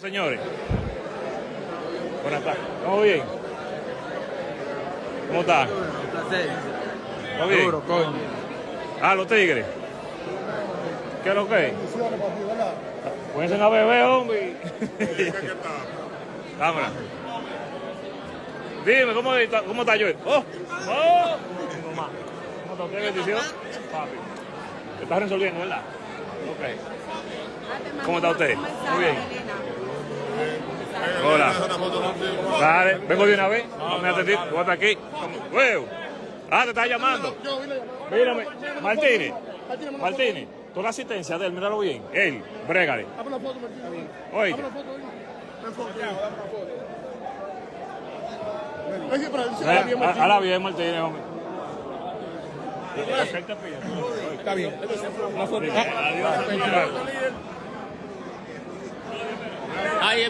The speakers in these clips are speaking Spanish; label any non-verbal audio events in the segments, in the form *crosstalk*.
Señores, buenas tardes. ¿Cómo bien? ¿Cómo está? ¿Todo bien? Duro, coño. Ah, los tigres. ¿Qué es lo que es? Pónganse a beber, hombre. *laughs* Cámara. Dime, ¿cómo está, cómo está yo? ¡Oh! ¡Oh! ¿Cómo está usted? Bendición. Papi. ¿Te estás resolviendo, verdad? Ok. ¿Cómo está usted? Muy bien. Hola. Dale, vengo de una vez. No me atendí. Voy hasta aquí. Huevo. Ah, te está llamando. Mírame. Martínez. Martínez. Toda la asistencia de él, míralo bien. Él, brégale. Oíste. Eh, Ahora bien, Martínez, hombre. Está bien. Adiós. Ahí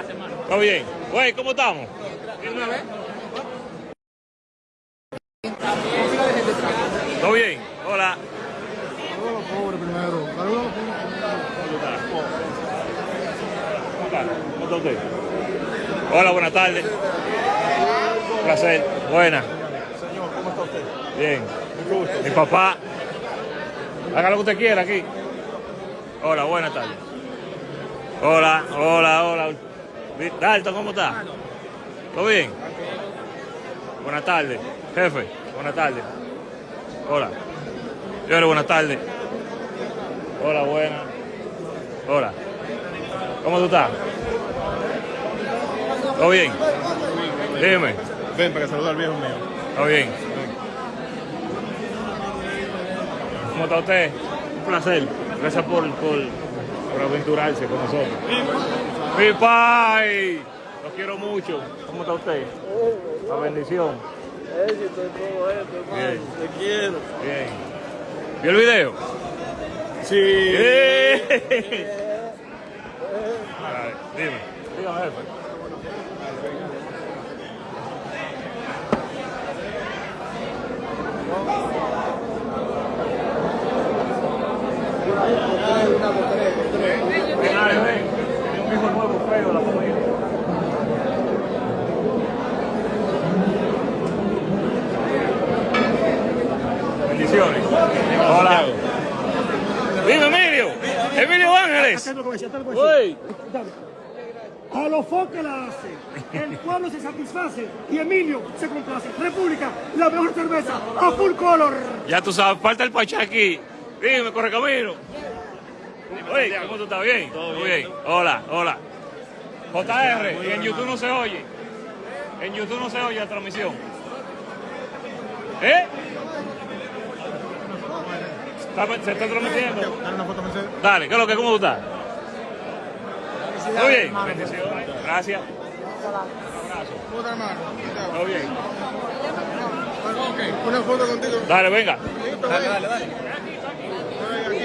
es ¿Todo bien? Güey, ¿cómo estamos? ¿Todo bien? Hola. ¿Cómo está? ¿Cómo está? ¿Cómo está usted? Hola, buenas tardes. Un placer. Buena. Señor, ¿cómo está usted? Bien. Mi papá. Haga lo que usted quiera aquí. Hola, buenas tardes. Hola, hola, hola. Dalton, ¿cómo está? ¿Todo bien? Buenas tardes. Jefe, buenas tardes. Hola. Señores, buenas tardes. Hola, buenas. Hola. ¿Cómo tú estás? ¿Todo bien? Dime. Ven para que salude al viejo mío. ¿Todo bien? ¿Cómo está usted? Un placer. Gracias por, por, por aventurarse con nosotros. ¡Mi pai! Lo quiero mucho. ¿Cómo está usted? La bendición. Éxito todo esto, hermano. Te quiero. Bien. ¿Vio el video? Sí. ¡Eh! Ver, Dime. Dígame, jefe. Hola. Dime, Emilio. Emilio Ángeles. Uy. A lo que la hace, el pueblo se satisface y Emilio se complace. República, la mejor cerveza, a full color. Ya tú sabes, falta el pachá aquí. Dime, corre camino. Oye, ¿cómo tú estás? ¿Bien? Muy bien. Hola, hola. JR, y en YouTube no se oye. En YouTube no se oye la transmisión. ¿Eh? Está- ¿Se está transmitiendo? Dale una foto, Mercedes. Dale, ¿qué es lo que? ¿Cómo tú estás? ¿Todo bien? Bendiciones. Gracias. Foto, hermano. ¿Todo bien? Ok, una foto contigo. Dale, venga. Dale, dale, dale.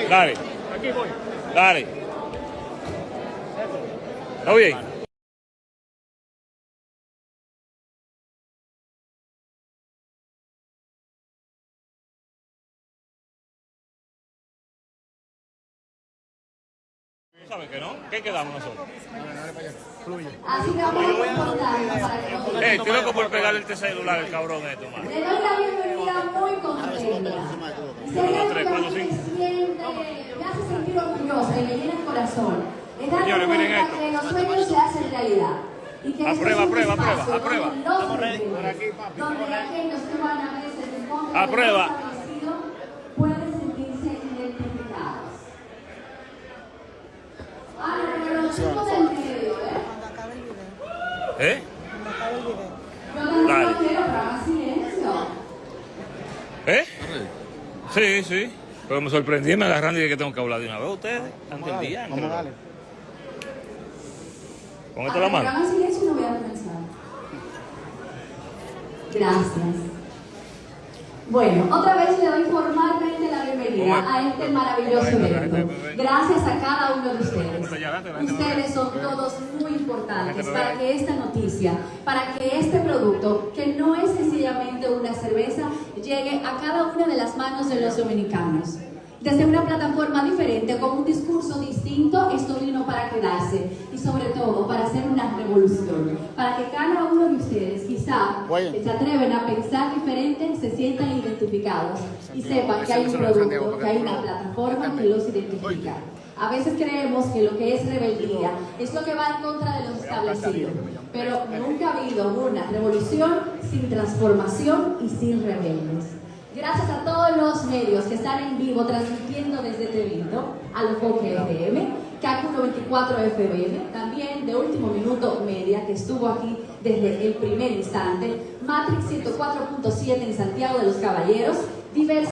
Dale. Dale. ¿Todo bien? ¿Saben que no? ¿Qué quedamos nosotros? Así que vamos a Eh, estoy loco por pegarle este celular al cabrón esto, man. Le doy la bienvenida muy contenta. Me hace sentir orgullosa y me llena el corazón, Señores, miren esto. que los sueños se hacen realidad. Y que Aprueba, es un aprueba, aprueba, espacio aprueba. donde los rebeldes, Donde aquellos que van a veces en contra de lo Aprueba. establecido pueden sentirse identificados. Ah, pero los chicos del medio, ¿eh? ¿Eh? Dale. lo quiero, pero haga silencio. ¿Eh? Sí, sí. Pero me sorprendí, me agarraron y dije que tengo que hablar de una vez. Ustedes, ante el día. Vamos esto en la mano. Hagan silencio y no voy a comenzar. Gracias. Bueno, otra vez le doy formalmente bienvenida a este maravilloso evento. Gracias a cada uno de ustedes. Ustedes son todos muy importantes para que esta noticia, para que este producto, que no es sencillamente una cerveza, llegue a cada una de las manos de los dominicanos. Desde una plataforma diferente, con un discurso distinto quedarse y sobre todo para hacer una revolución, para que cada uno de ustedes quizá que se atreven a pensar diferente se sientan identificados y sepan que hay un producto, que hay una plataforma que los identifica. A veces creemos que lo que es rebeldía es lo que va en contra de lo establecido, pero nunca ha habido una revolución sin transformación y sin rebeldes. Gracias a todos los medios que están en vivo transmitiendo desde evento, al Enfoque FM, CAC 124 FM, también de Último Minuto Media, que estuvo aquí desde el primer instante, Matrix 104.7 en Santiago de los Caballeros, diversas